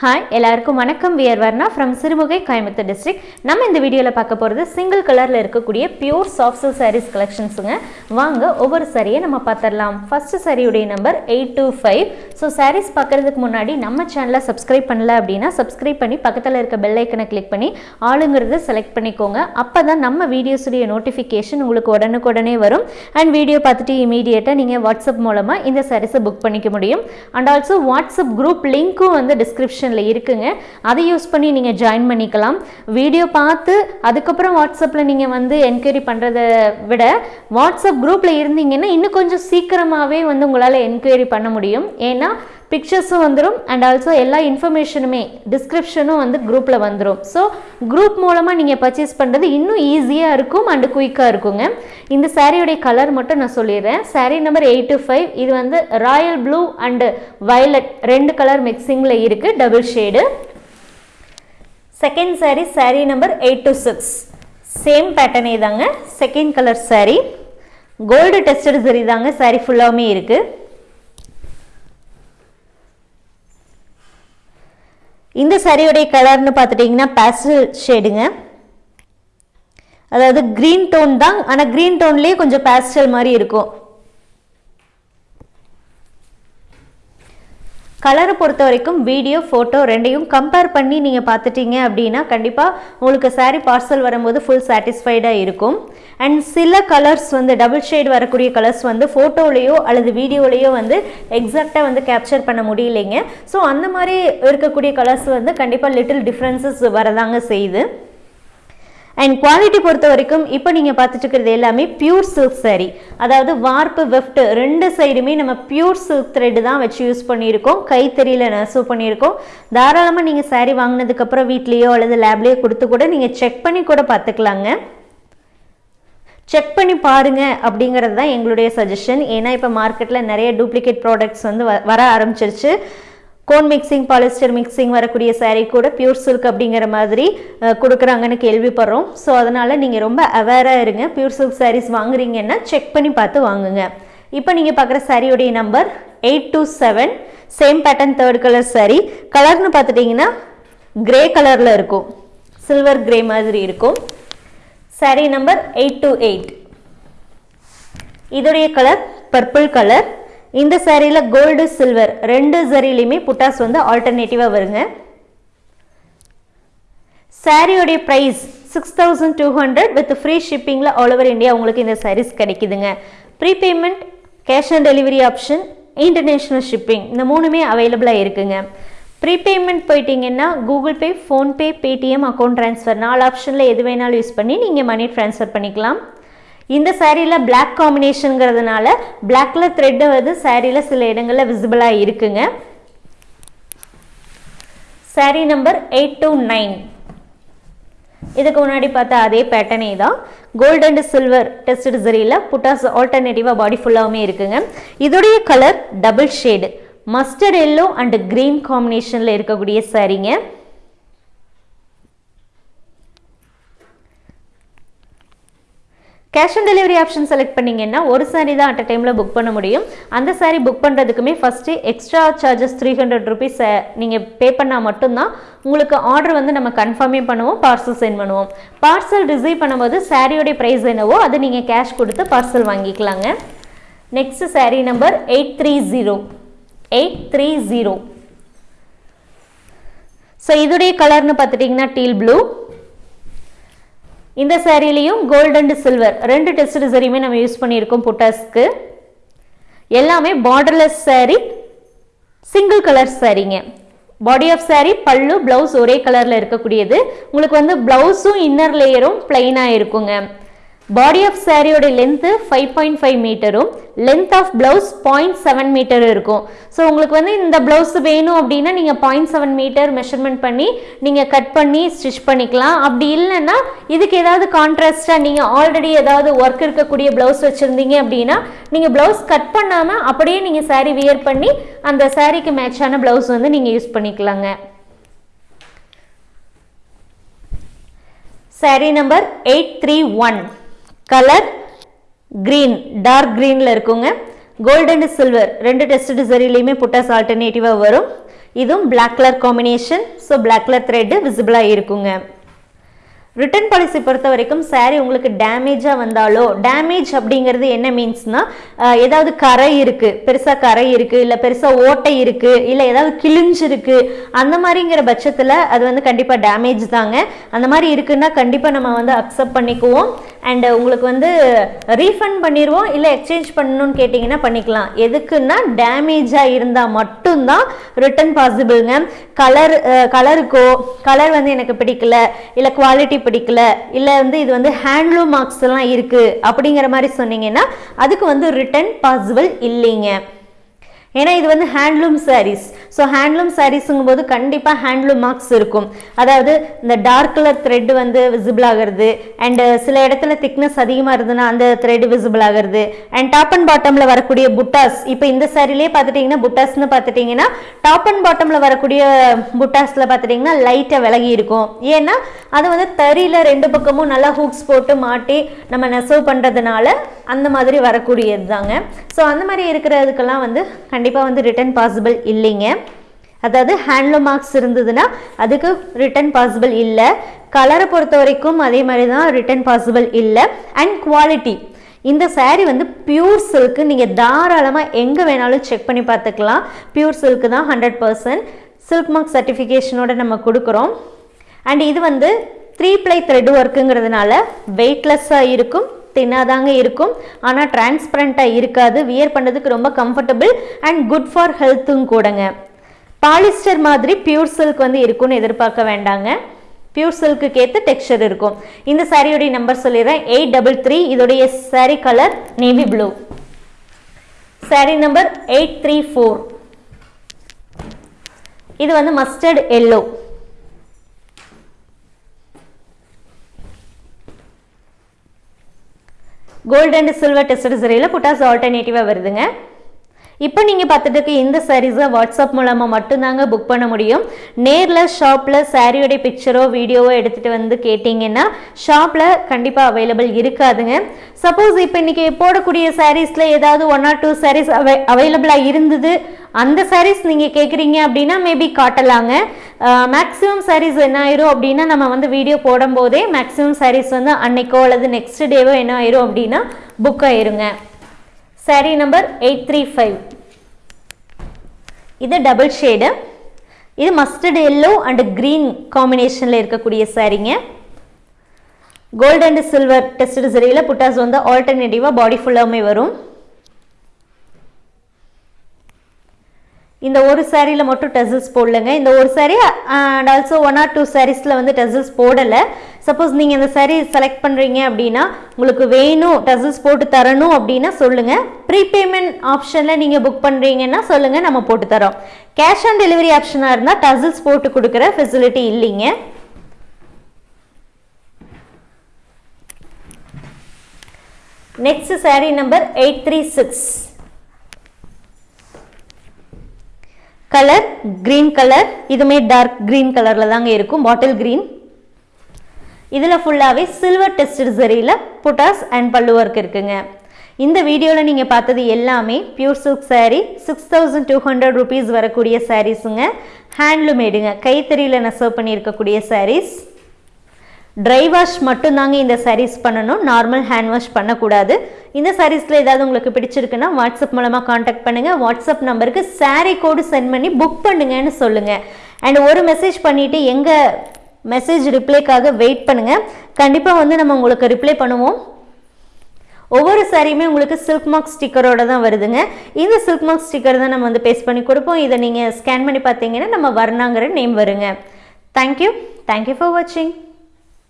Hi எல்லாருக்கும் வணக்கம். We're Varna from Sirumugai Coimbatore district நம்ம இந்த வீடியோவில் பார்க்க போகிறது சிங்கிள் கலரில் இருக்கக்கூடிய பியூர் சாஃப்ட் சில் சாரீஸ் கலெக்ஷன்ஸுங்க வாங்க ஒவ்வொரு சாரியை நம்ம பார்த்துடலாம். ஃபஸ்ட்டு சாரியுடைய number eight two five so saris பார்க்குறதுக்கு முன்னாடி நம்ம சேனலை சப்ஸ்கிரைப் பண்ணல அப்படின்னா சப்ஸ்கிரைப் பண்ணி பக்கத்தில் இருக்க பெல் ஐக்கனை கிளிக் பண்ணி ஆளுங்கிறத செலக்ட் பண்ணிக்கோங்க. அப்போ தான் நம்ம வீடியோஸுடைய நோட்டிஃபிகேஷன் உங்களுக்கு உடனுக்குடனே வரும். அண்ட் வீடியோ பார்த்துட்டு இமீடியட்டாக நீங்கள் வாட்ஸ்அப் மூலமாக இந்த சாரீஸை புக் பண்ணிக்க முடியும். அண்ட் ஆல்சோ வாட்ஸ்அப் குரூப் லிங்க்கும் வந்து டிஸ்கிரிப்ஷனில் இருக்குங்க. அதை யூஸ் பண்ணி நீங்கள் ஜாயின் பண்ணிக்கலாம். வீடியோ பார்த்து அதுக்கப்புறம் வாட்ஸ்அப்பில் நீங்கள் வந்து என்கொயரி பண்ணுறதை விட வாட்ஸ்அப் குரூப்பில் இருந்தீங்கன்னா இன்னும் கொஞ்சம் சீக்கிரமாகவே வந்து உங்களால் என்கொயரி பண்ண முடியும். ஏன்னா பிக்சர்ஸும் வந்துடும் அண்ட் ஆல்சோ எல்லா இன்ஃபர்மேஷனுமே டிஸ்கிரிப்ஷனும் வந்து குரூப்பில் வந்துடும் ஸோ குரூப் மூலமாக நீங்கள் பர்ச்சேஸ் பண்ணுறது இன்னும் ஈஸியாக இருக்கும் அண்டு குயிக்காக இருக்குங்க. இந்த சாரியுடைய கலர் மட்டும் நான் சொல்லிடுறேன். Sari number eight two five இது வந்து ராயல் ப்ளூ அண்டு வயலட் ரெண்டு கலர் மிக்சிங்கில் இருக்குது double shade second sari sari number eight two six same பேட்டர்னே தாங்க. Second colour sari gold tested சரி தாங்க. சாரீ ஃபுல்லாகவுமே இருக்குது இந்த சாரியோடைய கலர்னு பார்த்துட்டிங்கன்னா பேஸ்டல் ஷேடுங்க அதாவது க்ரீன் டோன் தான் ஆனால் க்ரீன் டோன்லேயே கொஞ்சம் பேஸ்டல் மாதிரி இருக்கும். கலரை பொறுத்த வரைக்கும் வீடியோ ஃபோட்டோ ரெண்டையும் கம்பேர் பண்ணி நீங்கள் பார்த்துட்டீங்க அப்படின்னா கண்டிப்பாக உங்களுக்கு சாரீ பார்சல் வரும்போது ஃபுல் சாட்டிஸ்ஃபைடாக இருக்கும். அண்ட் சில கலர்ஸ் வந்து டபுள் ஷேட் வரக்கூடிய கலர்ஸ் வந்து ஃபோட்டோலேயோ அல்லது வீடியோலேயோ வந்து எக்ஸாக்டாக வந்து கேப்சர் பண்ண முடியலைங்க. ஸோ அந்த மாதிரி இருக்கக்கூடிய கலர்ஸ் வந்து கண்டிப்பாக லிட்டில் டிஃப்ரென்சஸ் வரதாங்க செய்யுது. அண்ட் குவாலிட்டி பொறுத்த வரைக்கும் இப்போ நீங்கள் பார்த்துட்டு இருக்கிறது எல்லாமே பியூர் சில்க் சாரீ அதாவது வார்ப்பு வெஃப்ட் ரெண்டு சைடுமே நம்ம பியூர் சில்க் த்ரெட் தான் வச்சு யூஸ் பண்ணியிருக்கோம். கைத்தறியில் நெசவு பண்ணியிருக்கோம். தாராளமாக நீங்கள் சாரீ வாங்கினதுக்கப்புறம் வீட்லேயோ அல்லது லேப்லேயோ கொடுத்து கூட நீங்கள் செக் பண்ணி கூட பார்த்துக்கலாங்க. செக் பண்ணி பாருங்கள் அப்படிங்கிறது தான் எங்களுடைய சஜஷன் ஏன்னா இப்போ மார்க்கெட்டில் நிறைய டூப்ளிகேட் ப்ராடக்ட்ஸ் வந்து வ- வர ஆரம்பிச்சிருச்சு. கோன் மிக்சிங் பாலிஸ்டர் மிக்சிங் வரக்கூடிய சாரீ கூட பியூர் சில்க் அப்படிங்கிற மாதிரி கொடுக்குறாங்கன்னு கேள்விப்படுறோம். ஸோ அதனால் நீங்கள் ரொம்ப அவேராக இருங்க. பியூர் சில்க் சாரீஸ் வாங்குறீங்கன்னா செக் பண்ணி பார்த்து வாங்குங்க. இப்போ நீங்கள் பார்க்குற சாரியோடைய number eight two seven same pattern third colour sari கலர்னு பார்த்துட்டிங்கன்னா கிரே கலரில் இருக்கும். சில்வர் கிரே மாதிரி இருக்கும். Saree number eight two eight இதோடைய கலர் பர்பிள் கலர் இந்த சாரியில் கோல்டு சில்வர் ரெண்டு சரிலையுமே புட்டாஸ் வந்து ஆல்டர்னேட்டிவாக வருங்க. சாரியோடைய price six thousand two hundred with free ஷிப்பிங்கில் all over India உங்களுக்கு இந்த சாரீஸ் கிடைக்குதுங்க. Prepayment cash on delivery option international shipping இந்த மூணுமே அவைலபிளாக இருக்குங்க. ப்ரீபேமெண்ட் போயிட்டீங்கன்னா Google Pay PhonePe Paytm account transfer நாலு ஆப்ஷனில் எது வேணாலும் யூஸ் பண்ணி நீங்கள் மணி ட்ரான்ஸ்ஃபர் பண்ணிக்கலாம். இந்த சாரியில் பிளாக் காம்பினேஷனுங்கிறதுனால பிளாக்ல த்ரெட்டு வந்து சாரியில் சில இடங்களில் விசிபிளாக இருக்குங்க. Sari number eight two nine இதுக்கு முன்னாடி பார்த்தா அதே பேட்டர்னே தான். கோல்டு அண்ட் சில்வர் டெஸ்ட் சரியில் புட்டாஸ் ஆல்டர்னேட்டிவாக பாடி ஃபுல்லாகவுமே இருக்குங்க. இதோடைய colour double shade mustard yellow and green காம்பினேஷனில் இருக்கக்கூடிய சாரீங்க. Cash on delivery option select பண்ணிங்கன்னா ஒரு சாரி தான் அட் அ டைமில் புக் பண்ண முடியும். அந்த sari book பண்ணுறதுக்குமே first extra charges three hundred rupees நீங்கள் பே பண்ணால் மட்டும்தான் உங்களுக்கு ஆர்டர் வந்து நம்ம கன்ஃபார்மே பண்ணுவோம் பார்சல் சென்ட் பண்ணுவோம். பார்சல் ரிசீவ் பண்ணும்போது சாரியோடைய ப்ரைஸ் என்னவோ அதை நீங்கள் கேஷ் கொடுத்து பார்சல் வாங்கிக்கலாங்க. Next sari number eight three zero eight three zero so இதுடைய கலர்னு பார்த்துட்டிங்கன்னா டீல் ப்ளூ இந்த சேரீலையும் கோல்டு அண்ட் சில்வர் ரெண்டு டெஸ்ட் சரியுமே நம்ம யூஸ் பண்ணியிருக்கோம் புட்டாஸ்க்கு. எல்லாமே borderless saree single colour சேரீங்க body of saree pallu blouse ஒரே கலரில் இருக்கக்கூடியது. உங்களுக்கு வந்து பிளவுஸும் இன்னர் லேயரும் பிளைனாக இருக்குங்க. பாடி ஆஃப் சாரியோட length five point five மீட்டரும் length of blouse point seven metre இருக்கும். ஸோ உங்களுக்கு வந்து இந்த பிளவுஸ் வேணும் அப்படின்னா நீங்கள் பாயிண்ட் செவன் மீட்டர் மெஷர்மெண்ட் பண்ணி நீங்கள் கட் பண்ணி ஸ்டிச் பண்ணிக்கலாம். அப்படி இல்லைன்னா இதுக்கு ஏதாவது கான்ட்ராஸ்டாக நீங்கள் ஆல்ரெடி ஏதாவது ஒர்க் இருக்கக்கூடிய ப்ளவுஸ் வச்சுருந்தீங்க அப்படின்னா நீங்கள் ப்ளவுஸ் கட் பண்ணாமல் அப்படியே நீங்கள் saree வியர் பண்ணி அந்த சாரீக்கு மேட்சான ப்ளவுஸ் வந்து நீங்கள் யூஸ் பண்ணிக்கலாங்க. Sari number eight three one colour green dark க்ரீனில் இருக்குங்க. கோல்டு அண்ட் சில்வர் ரெண்டு டெஸ்ட் டிசரிலையுமே புட்டாஸ் ஆல்டர்னேட்டிவாக வரும். இதுவும் black colour combination so black colour thread விசிபிளாக இருக்குங்க. ரிட்டர்ன் பாலிசி பொறுத்த வரைக்கும் சாரீ உங்களுக்கு டேமேஜாக வந்தாலோ டேமேஜ் அப்படிங்கிறது என்ன மீன்ஸ்னா ஏதாவது கரை இருக்குது பெருசாக கரை இருக்குது இல்லை பெருசாக ஓட்டை இருக்குது இல்லை ஏதாவது கிழிஞ்சிருக்கு அந்த மாதிரிங்கிற பட்சத்தில் அது வந்து கண்டிப்பாக டேமேஜ் தாங்க. அந்த மாதிரி இருக்குன்னா கண்டிப்பாக நம்ம வந்து அக்செப்ட் பண்ணிக்குவோம். அண்ட் உங்களுக்கு வந்து ரீஃபண்ட் பண்ணிடுவோம் இல்லை எக்ஸ்சேஞ்ச் பண்ணணும்னு கேட்டிங்கன்னா பண்ணிக்கலாம். எதுக்குன்னா டேமேஜாக இருந்தால் மட்டும்தான் ரிட்டர்ன் பாசிபிள்ங்க கலர் கலருக்கோ கலர் வந்து எனக்கு பிடிக்கல இல்லை குவாலிட்டி பிடிக்கல இல்லை வந்து இது வந்து ஹேண்ட்லூம் மார்க்ஸ் எல்லாம் இருக்குது அப்படிங்கிற மாதிரி சொன்னீங்கன்னா அதுக்கு வந்து ரிட்டர்ன் பாசிபிள் இல்லைங்க. ஏன்னா இது வந்து ஹேண்ட்லூம் சாரீஸ் ஸோ ஹேண்ட்லூம் சாரீஸுங்கும் போது கண்டிப்பாக ஹேண்ட்லூம் மார்க்ஸ் இருக்கும். அதாவது இந்த டார்க் கலர் த்ரெட் வந்து விசிபிள் ஆகிறது அண்டு சில இடத்துல திக்னஸ் அதிகமாக இருந்ததுன்னா அந்த த்ரெட் விசிபிள் ஆகிறது அண்ட் டாப் அண்ட் பாட்டமில் வரக்கூடிய புட்டாஸ் இப்போ இந்த சாரிலே பார்த்துட்டிங்கன்னா புட்டாஸ்னு பார்த்துட்டிங்கன்னா டாப் அண்ட் பாட்டமில் வரக்கூடிய புட்டாஸில் பார்த்துட்டிங்கன்னா லைட்டாக விலகி இருக்கும். ஏன்னா அது வந்து தறியில் ரெண்டு பக்கமும் நல்லா ஹூக்ஸ் போட்டு மாட்டி நம்ம நெசவு பண்ணுறதுனால அந்த மாதிரி வரக்கூடியது தாங்க ஸோ அந்த மாதிரி இருக்கிறதுக்கெல்லாம் வந்து கண்டிப்பாக வந்து ரிட்டர்ன் பாசிபிள் இல்லைங்க. அதாவது ஹேண்ட்லூம் மார்க்ஸ் இருந்ததுன்னா அதுக்கு ரிட்டர்ன் பாசிபிள் இல்லை. கலரை பொறுத்த வரைக்கும் அதே மாதிரி தான் ரிட்டர்ன் பாசிபிள் இல்லை. அண்ட் குவாலிட்டி இந்த சாரீ வந்து பியூர் சில்க்கு நீங்கள் தாராளமாக எங்கே வேணாலும் செக் பண்ணி பார்த்துக்கலாம். பியூர் சில்க்கு தான் ஹண்ட்ரட் பர்சன்ட் சில்க் மார்க் சர்டிஃபிகேஷனோட நம்ம கொடுக்குறோம். அண்ட் இது வந்து த்ரீ ப்ளை த்ரெட் ஒர்க்குங்கிறதுனால வெயிட்லெஸ்ஸாக இருக்கும் தின்னாதாங்க இருக்கும். ஆனால் டிரான்ஸ்பரண்ட்டாக இருக்காது வியர் பண்ணுறதுக்கு ரொம்ப கம்ஃபர்டபுள் அண்ட் குட் ஃபார் ஹெல்த்தும் கூடங்க. பாலிஸ்டர் மாதிரி பியூர் சில்க் வந்து இருக்கும்னு எதிர்பார்க்க வேண்டாங்க. பியூர் சில்க்கு ஏற்ற டெக்ஸ்டர் இருக்கும். இந்த சாரியோடைய நம்பர் சொல்லிடுறேன். எயிட் டபுள் த்ரீ இதோடைய sari colour navy blue sari number eight three four இது வந்து mustard yellow gold and silver tested சரியில் புட்டாஸ் ஆல்டர்னேட்டிவாக வருதுங்க. இப்போ நீங்கள் பார்த்துட்டு இந்த சாரீஸை வாட்ஸ்அப் மூலமாக மட்டும்தாங்க புக் பண்ண முடியும். நேரில் ஷாப்பில் சாரியோடைய பிக்சரோ வீடியோவோ எடுத்துகிட்டு வந்து கேட்டிங்கன்னா ஷாப்பில் கண்டிப்பாக அவைலபிள் இருக்காதுங்க. சப்போஸ் இப்போ இன்றைக்கி போடக்கூடிய சாரீஸில் ஏதாவது ஒன் ஆர் டூ சாரீஸ் அவை அவைலபிளாக இருந்தது. அந்த சாரீஸ் நீங்கள் கேட்குறீங்க அப்படின்னா மேபி காட்டலாங்க. மேக்ஸிமம் சாரீஸ் என்ன ஆயிரும் அப்படின்னா நம்ம வந்து வீடியோ போடும்போதே மேக்ஸிமம் சாரீஸ் வந்து அன்னைக்கோ அல்லது நெக்ஸ்ட் டேவோ என்ன ஆயிரும் அப்படின்னா புக் ஆயிருங்க. Saree number eight three five இது டபுள் ஷேடு இது மஸ்டர்ட் எல்லோ அண்ட் க்ரீன் காம்பினேஷனில் இருக்கக்கூடிய சாரீங்க கோல்டு அண்ட் சில்வர் டெஸ்ட் சரியில் புட்டாஸ் வந்து ஆல்டர்னேட்டிவாக பாடி ஃபுல்லாமே வரும். இந்த ஒரு சாரியில் மட்டும் டெசல்ஸ் போடலைங்க. இந்த ஒரு sari and also one or two சாரீஸில் வந்து டெசல்ஸ் போடலை. சப்போஸ் நீங்கள் இந்த சாரீ செலக்ட் பண்ணுறீங்க அப்படின்னா உங்களுக்கு வேணும் டெசல்ஸ் போட்டு தரணும் அப்படின்னா சொல்லுங்கள் ப்ரீபேமெண்ட் ஆப்ஷனில் நீங்கள் புக் பண்ணுறீங்கன்னா சொல்லுங்கள் நம்ம போட்டு தரோம். கேஷ் ஆன் டெலிவரி ஆப்ஷனாக இருந்தால் டசல்ஸ் போட்டு கொடுக்குற ஃபெசிலிட்டி இல்லைங்க. Next sari number eight three six colour green colour இதுமே டார்க் கிரீன் கலரில் தாங்க இருக்கும். பாட்டில் கிரீன் இதில் ஃபுல்லாகவே சில்வர் டெஸ்டட் சரியில் புட்டாஸ் அண்ட் பல்லு ஒர்க் இருக்குங்க. இந்த வீடியோவில் நீங்கள் பார்த்தது எல்லாமே pure silk sari six thousand two hundred rupees வரக்கூடிய சாரீஸுங்க ஹேண்ட்லூமேடுங்க கைத்தறியில் நெசவு பண்ணியிருக்கக்கூடிய சாரீஸ் ட்ரை வாஷ் மட்டும்தாங்க இந்த சாரீஸ் பண்ணணும். நார்மல் ஹேண்ட் வாஷ் பண்ணக்கூடாது. இந்த சாரீஸில் ஏதாவது உங்களுக்கு பிடிச்சிருக்குன்னா வாட்ஸ்அப் மூலமாக காண்டாக்ட் பண்ணுங்கள் வாட்ஸ்அப் நம்பருக்கு சாரீ கோடு சென்ட் பண்ணி புக் பண்ணுங்கன்னு சொல்லுங்கள் அண்ட் ஒரு மெசேஜ் பண்ணிவிட்டு எங்கள் மெசேஜ் ரிப்ளைக்காக வெயிட் பண்ணுங்கள் கண்டிப்பாக வந்து நம்ம உங்களுக்கு ரிப்ளை பண்ணுவோம். ஒவ்வொரு சாரியுமே உங்களுக்கு சில்க் மார்க் ஸ்டிக்கரோட தான் வருதுங்க. இந்த சில்க் மார்க் ஸ்டிக்கர் தான் நம்ம வந்து பேஸ்ட் பண்ணி கொடுப்போம். இதை நீங்கள் ஸ்கேன் பண்ணி பார்த்தீங்கன்னா நம்ம வர்ணாங்கிற நேம் வருங்க. Thank you thank you for வாட்சிங்